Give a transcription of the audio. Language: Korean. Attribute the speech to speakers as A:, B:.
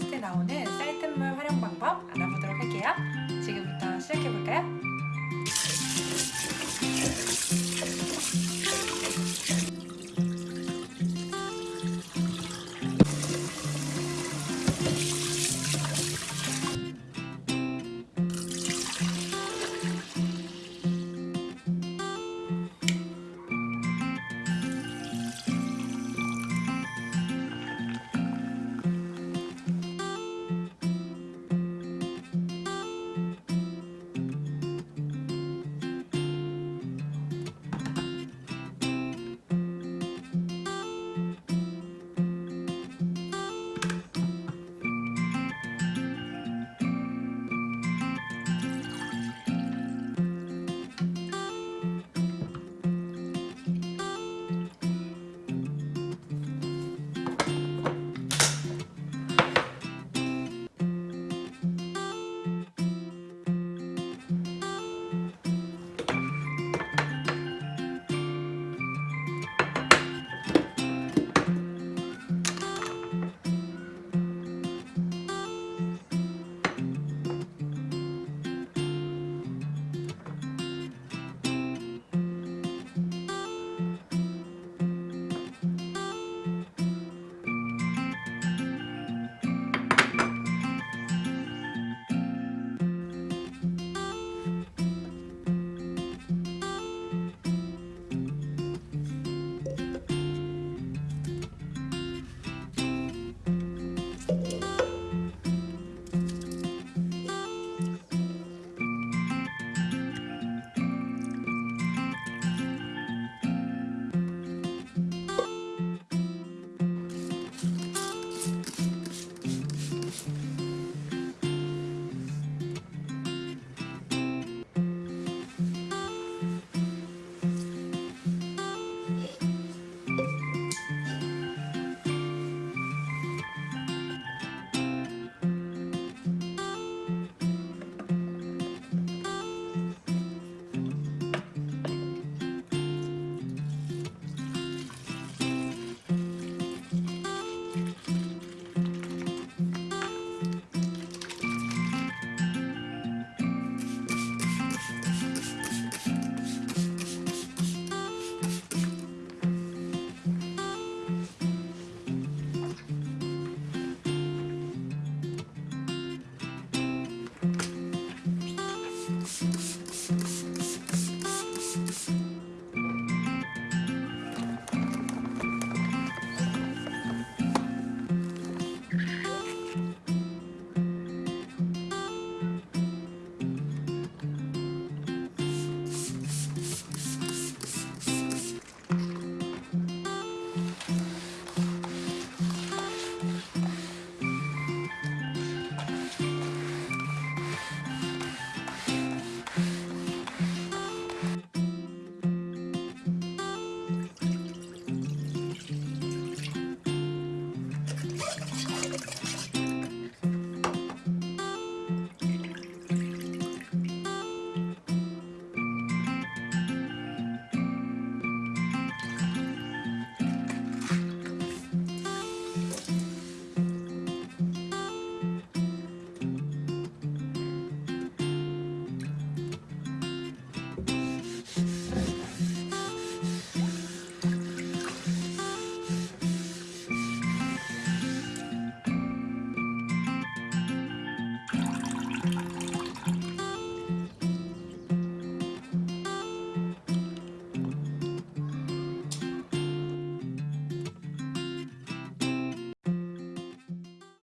A: 테스트에 나오는 사이트물 활용 방법 알아보도록 할게요. 지금부터 시작해볼까요?